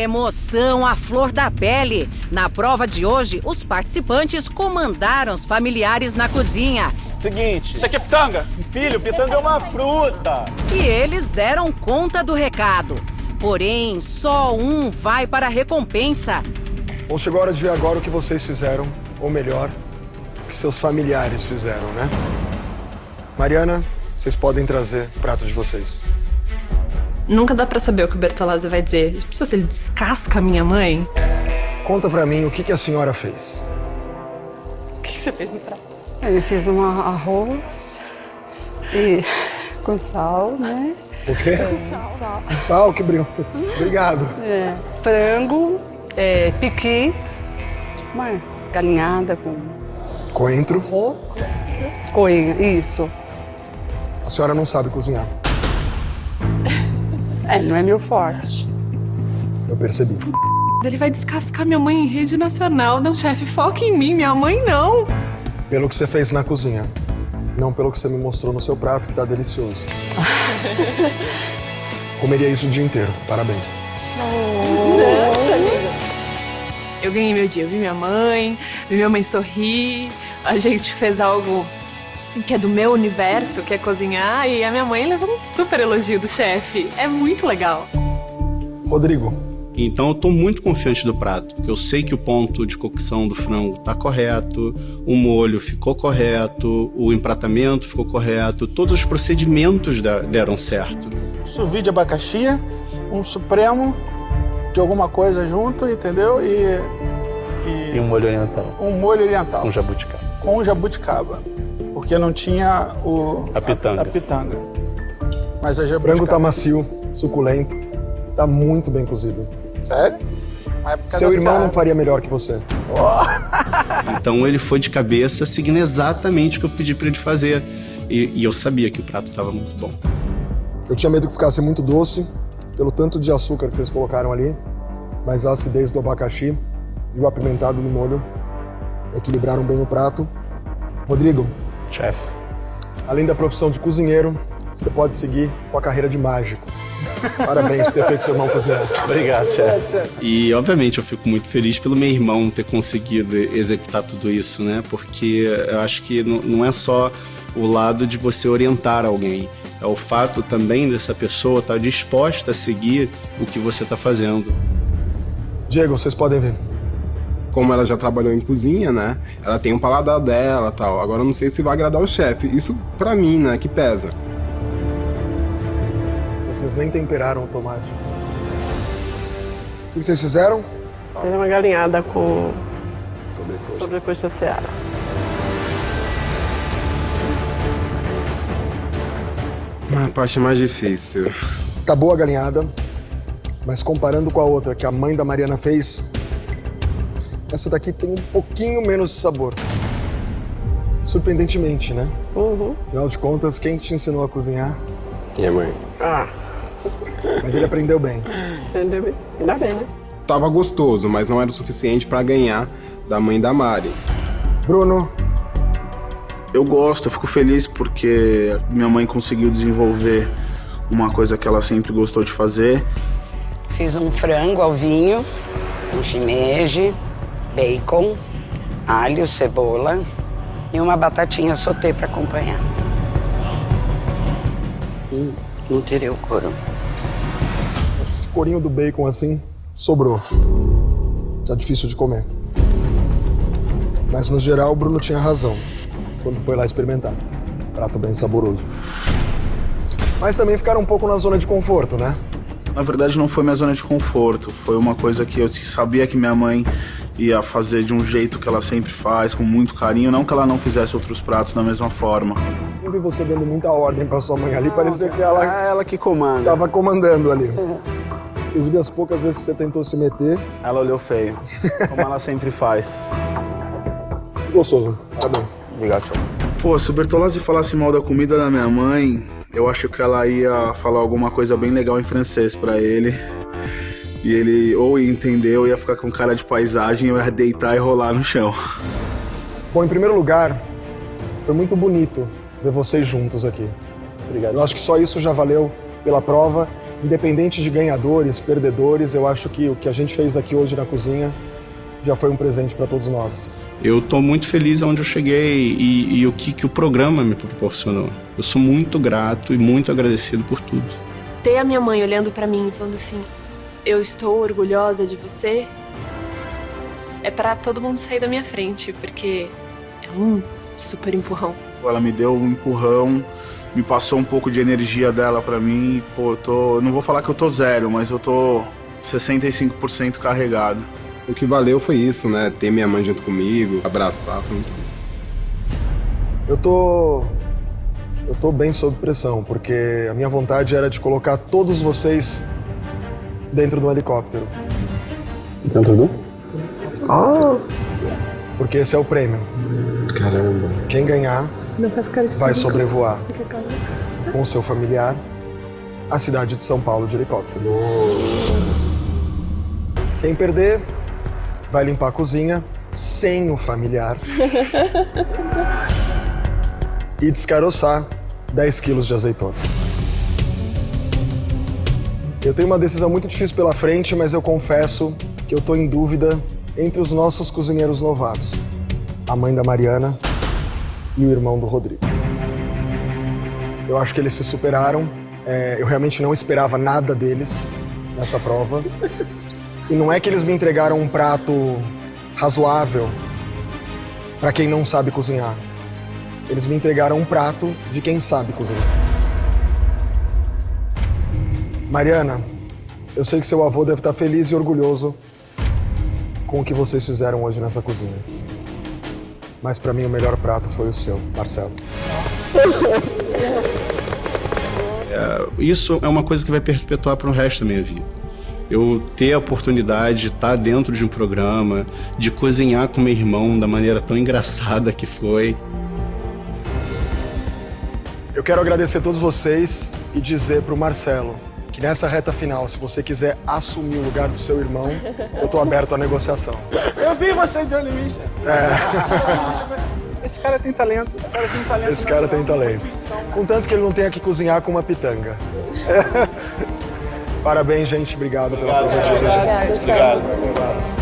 Emoção à flor da pele. Na prova de hoje, os participantes comandaram os familiares na cozinha. Seguinte. Isso aqui é pitanga? Filho, pitanga é uma fruta. E eles deram conta do recado. Porém, só um vai para a recompensa. Bom, chegou a hora de ver agora o que vocês fizeram, ou melhor, o que seus familiares fizeram, né? Mariana, vocês podem trazer o prato de vocês. Nunca dá pra saber o que o Bertolazzi vai dizer. Pessoal, se ele descasca a minha mãe. Conta pra mim o que, que a senhora fez. O que, que você fez no prato? Eu fiz um arroz e com sal, né? O quê? Com sal. Sal, que brilho. Obrigado. É, frango, é, piqui, uma galinhada com Coentro. arroz, coelho, isso. A senhora não sabe cozinhar. É, não é meu forte. Eu percebi. Ele vai descascar minha mãe em rede nacional. Não, chefe, foca em mim. Minha mãe não. Pelo que você fez na cozinha. Não pelo que você me mostrou no seu prato, que tá delicioso. Comeria isso o dia inteiro. Parabéns. Eu ganhei meu dia. Eu vi minha mãe, vi minha mãe sorrir. A gente fez algo que é do meu universo, que é cozinhar. E a minha mãe levou um super elogio do chefe. É muito legal. Rodrigo, Então eu tô muito confiante do prato, porque eu sei que o ponto de cocção do frango tá correto, o molho ficou correto, o empratamento ficou correto, todos os procedimentos deram certo. Sous vide de abacaxi, um supremo de alguma coisa junto, entendeu? E, E um molho oriental, um molho oriental com jabuticaba. com jabuticaba. Porque não tinha o, A pitanga. A, pitanga. Mas a o jabuticaba. frango tá macio, suculento. Tá muito bem cozido. Sério? É Seu irmão Seara. não faria melhor que você. Então ele foi de cabeça seguindo exatamente o que eu pedi pra ele fazer. E, e eu sabia que o prato tava muito bom. Eu tinha medo que ficasse muito doce, pelo tanto de açúcar que vocês colocaram ali, mas a acidez do abacaxi e o apimentado do molho equilibraram bem o prato. Rodrigo, Chefe. além da profissão de cozinheiro, você pode seguir com a carreira de mágico. Parabéns por ter feito seu irmão cozinhar. Obrigado, chefe. E obviamente eu fico muito feliz pelo meu irmão ter conseguido executar tudo isso, né? Porque eu acho que não- não é só o lado de você orientar alguém, é o fato também dessa pessoa estar disposta a seguir o que você está fazendo. Diego, vocês podem ver. Como ela já trabalhou em cozinha, né? Ela tem um paladar dela tal. Agora eu não sei se vai agradar o chefe. Isso pra mim, né? Que pesa. Vocês nem temperaram o tomate. O que vocês fizeram? Era uma galinhada com Sobrecoxa. sobrecoxa seara. A parte mais difícil. Tá boa a galinhada, mas comparando com a outra que a mãe da Mariana fez, essa daqui tem um pouquinho menos de sabor. Surpreendentemente, né? Uhum. Afinal de contas, quem te ensinou a cozinhar? Minha mãe. Ah, Mas ele aprendeu bem. entendeu? bem? Ainda bem, né? Tava gostoso, mas não era o suficiente pra ganhar da mãe da Mari. Bruno, Eu gosto, eu fico feliz porque minha mãe conseguiu desenvolver uma coisa que ela sempre gostou de fazer. Fiz um frango ao vinho, um shimeji, bacon, alho, cebola e uma batatinha sauté para acompanhar. Hum, não tirei o couro. esse corinho do bacon assim sobrou. Tá difícil de comer. Mas no geral, o Bruno tinha razão quando foi lá experimentar. Prato bem saboroso. Mas também ficaram um pouco na zona de conforto, né? Na verdade, não foi minha zona de conforto. Foi uma coisa que eu sabia que minha mãe ia fazer de um jeito que ela sempre faz, com muito carinho. Não que ela não fizesse outros pratos da mesma forma. Eu vi você dando muita ordem pra sua mãe ali, parecia que ela É ela que comanda. tava comandando ali. Inclusive, as poucas vezes que você tentou se meter, Ela olhou feio, como ela sempre faz. gostoso. Parabéns. Obrigado, tchau. Pô, se o Bertolazzi falasse mal da comida da minha mãe, eu acho que ela ia falar alguma coisa bem legal em francês pra ele. E ele ou ia entender ou ia ficar com cara de paisagem e eu ia deitar e rolar no chão. Bom, em primeiro lugar, foi muito bonito ver vocês juntos aqui. Obrigado. Eu acho que só isso já valeu pela prova independente de ganhadores, perdedores, eu acho que o que a gente fez aqui hoje na cozinha já foi um presente para todos nós. Eu tô muito feliz onde eu cheguei e, e o que, que o programa me proporcionou. Eu sou muito grato e muito agradecido por tudo. Ter a minha mãe olhando pra mim e falando assim: Eu estou orgulhosa de você. É pra todo mundo sair da minha frente, porque é um super empurrão. Ela me deu um empurrão, me passou um pouco de energia dela pra mim. e, Pô, eu tô. Não vou falar que eu tô zero, mas eu tô 65% carregado. O que valeu foi isso, né? Ter minha mãe junto comigo, abraçar, foi muito bom. Eu tô. Eu tô bem sob pressão, porque a minha vontade era de colocar todos vocês dentro do helicóptero. Dentro do? Porque esse é o prêmio. Caramba. Quem ganhar Não faz cara de vai público. sobrevoar com seu familiar a cidade de São Paulo de helicóptero. Quem perder vai limpar a cozinha sem o familiar e descaroçar 10 quilos de azeitona. Eu tenho uma decisão muito difícil pela frente, mas eu confesso que eu estou em dúvida entre os nossos cozinheiros novatos, a mãe da Mariana e o irmão do Rodrigo. Eu acho que eles se superaram. É, eu realmente não esperava nada deles nessa prova. E não é que eles me entregaram um prato razoável para quem não sabe cozinhar. Eles me entregaram um prato de quem sabe cozinhar. Mariana, eu sei que seu avô deve estar feliz e orgulhoso com o que vocês fizeram hoje nessa cozinha. Mas para mim o melhor prato foi o seu, Marcelo. É, isso é uma coisa que vai perpetuar para o resto da minha vida. Eu ter a oportunidade de estar dentro de um programa, de cozinhar com meu irmão da maneira tão engraçada que foi. Eu quero agradecer a todos vocês e dizer pro Marcelo que nessa reta final, se você quiser assumir o lugar do seu irmão, eu tô aberto à negociação. Eu vi você mim, chefe. É. Esse cara tem talento, esse cara tem talento. Esse cara tem talento. Contanto que ele não tenha que cozinhar com uma pitanga. Parabéns, gente. Obrigado pela presença de hoje. Obrigado.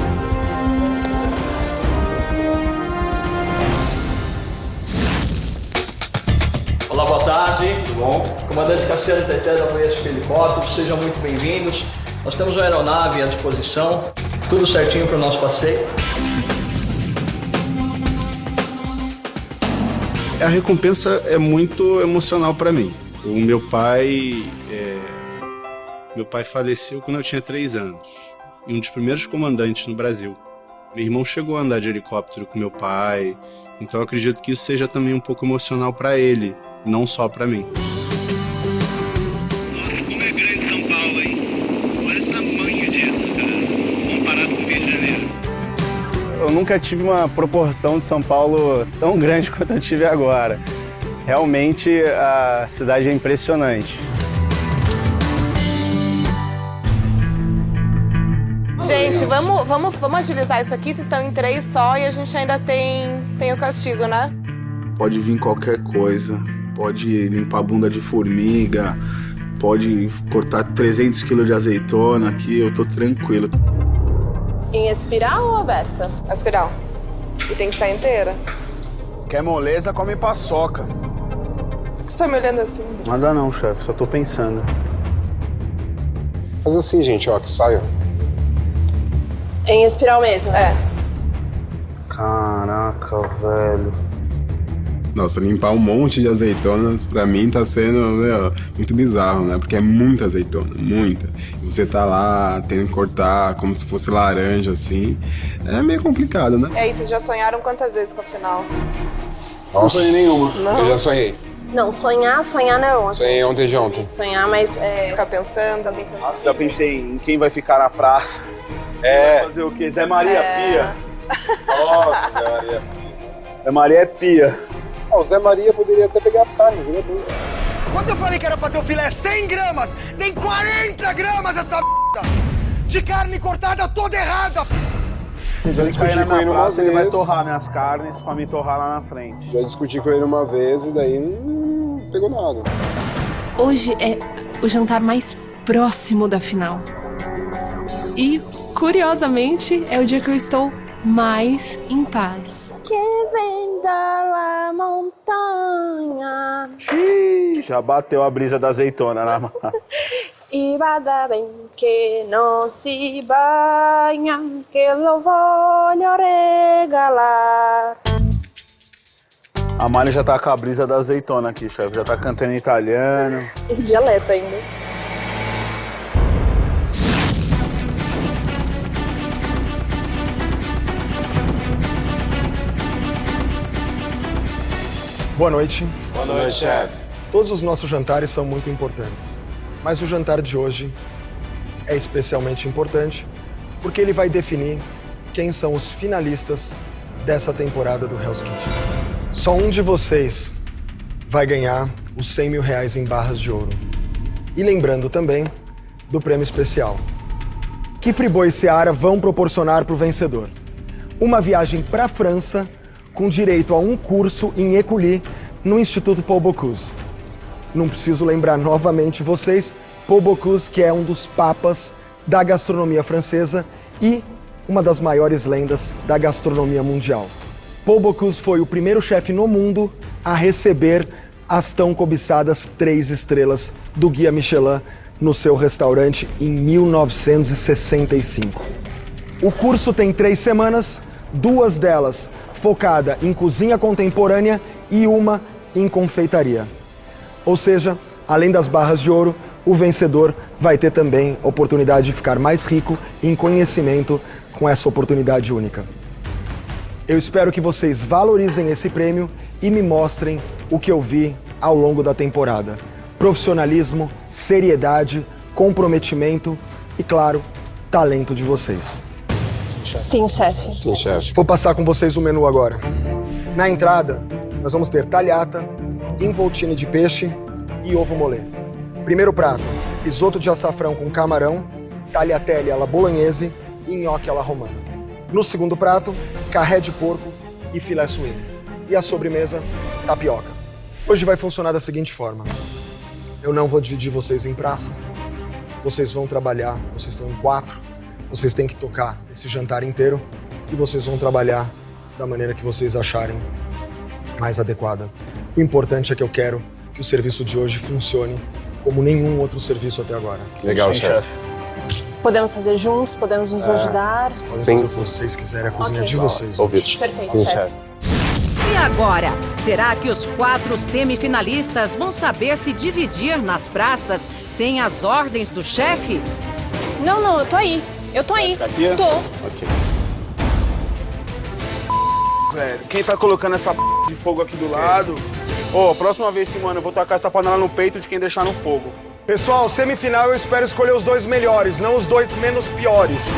Olá, boa tarde. Tudo bom? Comandante Cassiano Teté da Voyage Helicópteros, sejam muito bem-vindos. Nós temos uma aeronave à disposição, tudo certinho para o nosso passeio. A recompensa é muito emocional para mim. O meu pai, é, meu pai faleceu quando eu tinha três anos. E um dos primeiros comandantes no Brasil. Meu irmão chegou a andar de helicóptero com meu pai, então acredito que isso seja também um pouco emocional para ele, não só para mim. Nossa, como é grande São Paulo, hein? Olha o tamanho disso, cara. Comparado com o Rio de Janeiro. Eu nunca tive uma proporção de São Paulo tão grande quanto eu tive agora. Realmente a cidade é impressionante. Gente, vamos, vamos, vamos agilizar isso aqui. Vocês estão em três só e a gente ainda tem, tem o castigo, né? Pode vir qualquer coisa. Pode limpar a bunda de formiga. Pode cortar 300 quilos de azeitona aqui. Eu tô tranquilo. Em espiral ou aberta? Aspiral. E tem que sair inteira. Quer moleza, come paçoca. Por que você tá me olhando assim? Nada não, chefe, só tô pensando. Faz assim, gente, ó, que saio. Em espiral mesmo? É. Caraca, velho. Nossa, limpar um monte de azeitonas pra mim tá sendo meu, muito bizarro, né? Porque é muita azeitona, muita. E você tá lá tendo que cortar como se fosse laranja, assim. É meio complicado, né? E aí, vocês já sonharam quantas vezes com a final? Não sonhei nenhuma. Não? Eu já sonhei. Não, sonhar, sonhar não. Sonhei ontem de ontem. Sonhar, mas é. Ficar pensando. Nossa, já pensei em quem vai ficar na praça. É. Vai fazer o quê? Zé Maria É. Pia. Nossa, Zé Maria Pia. Zé Maria é Pia. O Zé Maria poderia até pegar as carnes, ele é bom. Quando eu falei que era pra ter o filé 100 gramas, tem 40 gramas essa merda! De carne cortada toda errada! Já discuti na com ele minha uma praça, ele vai vez. torrar minhas carnes pra me torrar lá na frente. Já discuti com ele uma vez e daí não pegou nada. Hoje é o jantar mais próximo da final. E, curiosamente, é o dia que eu estou mais em paz. Que vem da montanha Ih, já bateu a brisa da azeitona na mão. e bada bem que não se banha, que eu vou lhe regalar. A Mari já tá com a brisa da azeitona aqui, chefe. Já tá cantando em italiano. Esse dialeto ainda. Boa noite. Boa noite, chefe. Todos os nossos jantares são muito importantes. Mas o jantar de hoje é especialmente importante porque ele vai definir quem são os finalistas dessa temporada do Hell's Kitchen. Só um de vocês vai ganhar os 100 mil reais em barras de ouro. E lembrando também do prêmio especial. Que Friboi e Seara vão proporcionar para o vencedor? Uma viagem para a França com direito a um curso em Écully no Instituto Paul Bocuse. Não preciso lembrar novamente vocês, Paul Bocuse, que é um dos papas da gastronomia francesa e uma das maiores lendas da gastronomia mundial. Paul Bocuse foi o primeiro chefe no mundo a receber as tão cobiçadas três estrelas do Guia Michelin no seu restaurante em 1965. O curso tem três semanas, duas delas focada em cozinha contemporânea e uma em confeitaria. Ou seja, além das barras de ouro, o vencedor vai ter também a oportunidade de ficar mais rico em conhecimento com essa oportunidade única. Eu espero que vocês valorizem esse prêmio e me mostrem o que eu vi ao longo da temporada. Profissionalismo, seriedade, comprometimento e, claro, talento de vocês. Sim, chefe. Sim, chefe. Vou passar com vocês o menu agora. Na entrada, nós vamos ter talhata, involtine de peixe e ovo molê. Primeiro prato, risoto de açafrão com camarão, tagliatelle alla bolognese e nhoque alla romana. No segundo prato, carré de porco e filé suíno. E a sobremesa, tapioca. Hoje vai funcionar da seguinte forma. Eu não vou dividir vocês em praça. Vocês vão trabalhar, vocês estão em quatro. Vocês têm que tocar esse jantar inteiro e vocês vão trabalhar da maneira que vocês acharem mais adequada. O importante é que eu quero que o serviço de hoje funcione como nenhum outro serviço até agora. Legal, chefe. Podemos fazer juntos, podemos nos É. ajudar. Podem Sim. fazer o que vocês quiserem, a cozinha Ok. de vocês. Ouvido. Perfeito, Sim, chefe. E agora? Será que os quatro semifinalistas vão saber se dividir nas praças sem as ordens do chefe? Não, não, eu tô aí. Eu tô aí. Tá aqui? Tô. Ok. Velho, quem tá colocando essa p de fogo aqui do lado? Ô, próxima vez, mano, eu vou tacar essa panela no peito de quem deixar no fogo. Pessoal, semifinal eu espero escolher os dois melhores, não os dois menos piores.